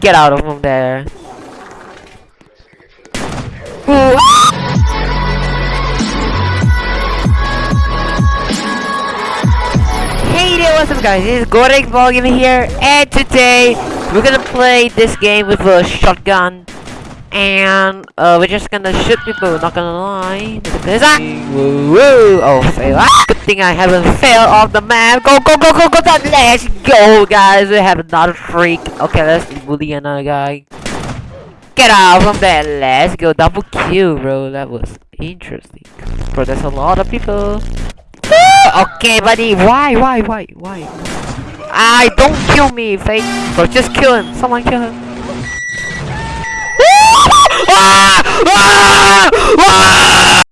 Get out of from there. Hey there, what's up guys? This is Gorek here, and today we're gonna play this game with a shotgun. And uh, we're just gonna shoot people, not gonna lie. Look at this. Ah! Woo woo! Oh, fail. Ah! Thing I haven't failed off the map. Go, go, go, go, go, go! Let's go, guys! We have another freak. Okay, let's bully another guy. Get out from there. Let's go. Double kill, bro. That was interesting. Bro, there's a lot of people. okay, buddy. Why, why, why, why? I don't kill me, fake. Bro, just kill him. Someone kill him.